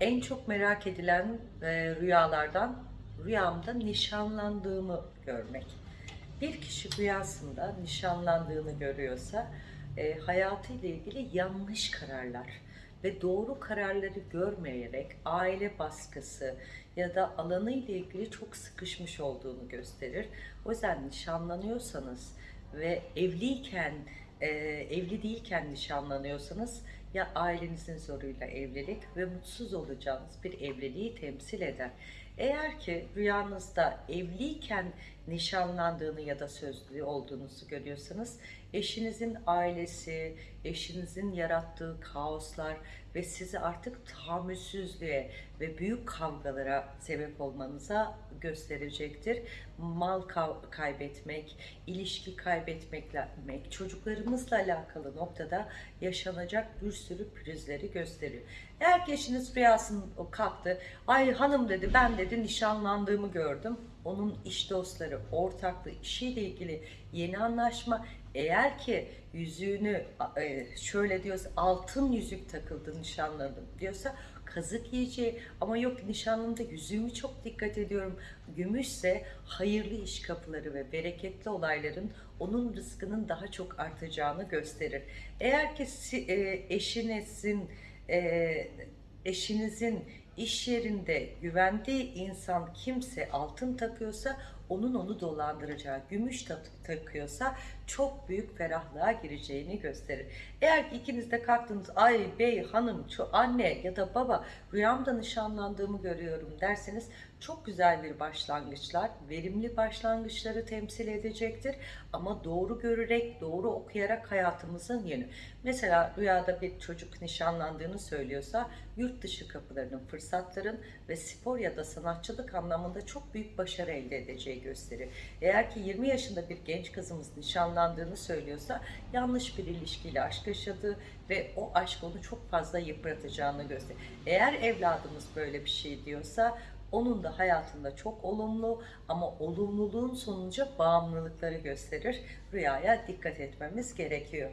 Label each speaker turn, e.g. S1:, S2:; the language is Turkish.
S1: En çok merak edilen e, rüyalardan rüyamda nişanlandığımı görmek. Bir kişi rüyasında nişanlandığını görüyorsa e, hayatıyla ilgili yanlış kararlar ve doğru kararları görmeyerek aile baskısı ya da alanı ile ilgili çok sıkışmış olduğunu gösterir. O yüzden nişanlanıyorsanız ve evliyken e, evli değilken nişanlanıyorsanız ya ailenizin zoruyla evlilik ve mutsuz olacağınız bir evliliği temsil eder. Eğer ki rüyanızda evliyken nişanlandığını ya da sözlü olduğunuzu görüyorsanız eşinizin ailesi, eşinizin yarattığı kaoslar ve sizi artık tahammülsüzlüğe ve büyük kavgalara sebep olmanıza gösterecektir. Mal kaybetmek, ilişki kaybetmekle, çocuklarımızla alakalı noktada yaşanacak bir sürü pürüzleri gösteriyor. Eğer ki eşiniz rüyasında kalktı, ay hanım dedi ben dedi nişanlandığımı gördüm. Onun iş dostları, ortaklığı, işiyle ilgili yeni anlaşma. Eğer ki yüzüğünü e, şöyle diyorsa altın yüzük takıldı nişanlandım diyorsa kazık yiyeceği ama yok nişanlımda yüzüğümü çok dikkat ediyorum. Gümüşse hayırlı iş kapıları ve bereketli olayların onun rızkının daha çok artacağını gösterir. Eğer ki e, eşinizin e, eşinizin iş yerinde güvendiği insan kimse altın takıyorsa onun onu dolandıracağı, gümüş ta- takıyorsa çok büyük ferahlığa gireceğini gösterir. Eğer ki ikiniz de kalktınız ay bey hanım şu anne ya da baba rüyamda nişanlandığımı görüyorum derseniz çok güzel bir başlangıçlar, verimli başlangıçları temsil edecektir. Ama doğru görerek, doğru okuyarak hayatımızın yönü. Mesela rüyada bir çocuk nişanlandığını söylüyorsa yurt dışı kapılarının, fırsatların ve spor ya da sanatçılık anlamında çok büyük başarı elde edeceği gösterir. Eğer ki 20 yaşında bir genç kızımız nişanlandığını söylüyorsa yanlış bir ilişkiyle aşk yaşadığı ve o aşk onu çok fazla yıpratacağını gösterir. Eğer evladımız böyle bir şey diyorsa onun da hayatında çok olumlu ama olumluluğun sonucu bağımlılıkları gösterir. Rüyaya dikkat etmemiz gerekiyor.